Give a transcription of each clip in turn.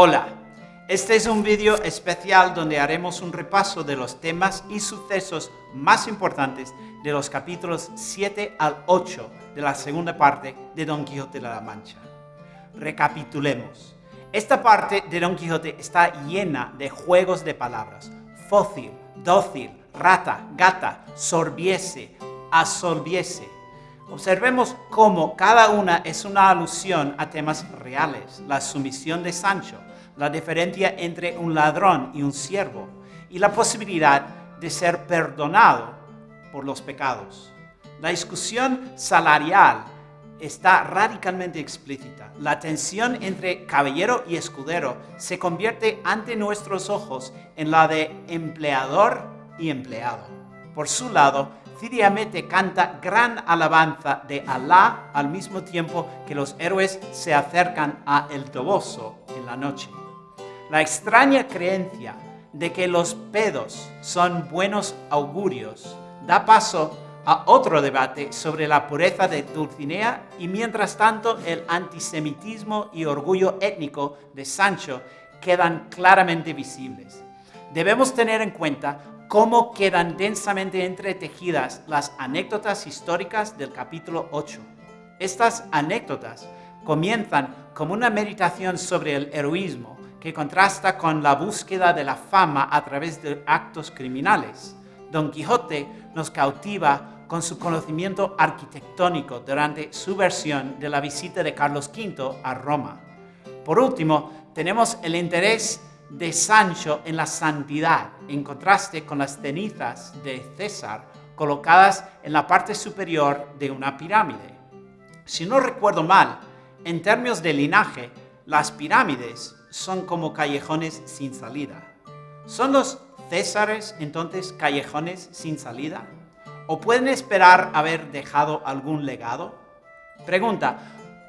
Hola, este es un vídeo especial donde haremos un repaso de los temas y sucesos más importantes de los capítulos 7 al 8 de la segunda parte de Don Quijote de la Mancha. Recapitulemos. Esta parte de Don Quijote está llena de juegos de palabras. Fócil, dócil, rata, gata, sorbiese, absorbiese. Observemos cómo cada una es una alusión a temas reales. La sumisión de Sancho, la diferencia entre un ladrón y un siervo, y la posibilidad de ser perdonado por los pecados. La discusión salarial está radicalmente explícita. La tensión entre caballero y escudero se convierte ante nuestros ojos en la de empleador y empleado. Por su lado, Cidiamete canta gran alabanza de Alá al mismo tiempo que los héroes se acercan a El Toboso en la noche. La extraña creencia de que los pedos son buenos augurios da paso a otro debate sobre la pureza de Dulcinea y mientras tanto el antisemitismo y orgullo étnico de Sancho quedan claramente visibles. Debemos tener en cuenta cómo quedan densamente entretejidas las anécdotas históricas del capítulo 8. Estas anécdotas comienzan como una meditación sobre el heroísmo que contrasta con la búsqueda de la fama a través de actos criminales. Don Quijote nos cautiva con su conocimiento arquitectónico durante su versión de la visita de Carlos V a Roma. Por último, tenemos el interés de Sancho en la santidad, en contraste con las cenizas de César colocadas en la parte superior de una pirámide. Si no recuerdo mal, en términos de linaje, las pirámides son como callejones sin salida. ¿Son los Césares entonces callejones sin salida? ¿O pueden esperar haber dejado algún legado? Pregunta,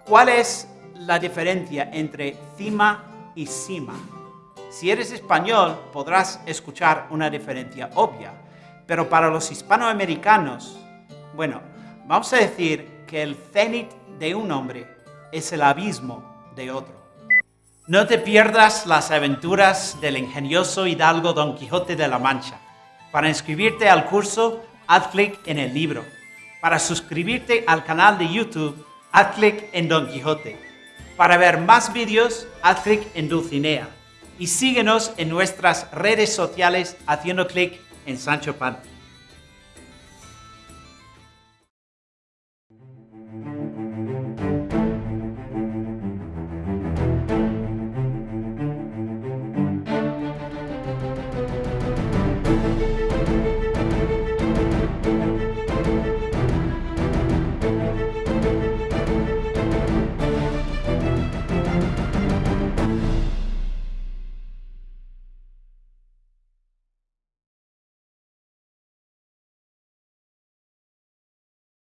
¿cuál es la diferencia entre cima y cima? Si eres español, podrás escuchar una diferencia obvia, pero para los hispanoamericanos, bueno, vamos a decir que el cenit de un hombre es el abismo de otro. No te pierdas las aventuras del ingenioso hidalgo Don Quijote de la Mancha. Para inscribirte al curso, haz clic en el libro. Para suscribirte al canal de YouTube, haz clic en Don Quijote. Para ver más vídeos, haz clic en Dulcinea y síguenos en nuestras redes sociales haciendo clic en Sancho Panza.